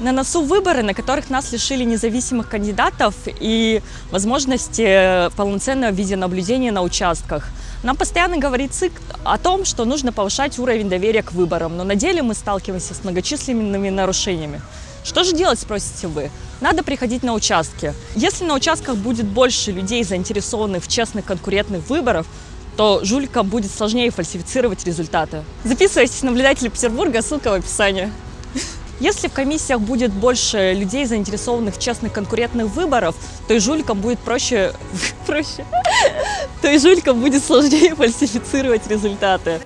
На носу выборы, на которых нас лишили независимых кандидатов и возможности полноценного видеонаблюдения на участках. Нам постоянно говорит ЦИК о том, что нужно повышать уровень доверия к выборам, но на деле мы сталкиваемся с многочисленными нарушениями. Что же делать, спросите вы? Надо приходить на участки. Если на участках будет больше людей, заинтересованных в честных конкурентных выборах, то жуликам будет сложнее фальсифицировать результаты. Записывайтесь наблюдатели Петербурга, ссылка в описании. Если в комиссиях будет больше людей, заинтересованных в честных конкурентных выборах, то и жуликам будет проще, проще, то и жуликам будет сложнее фальсифицировать результаты.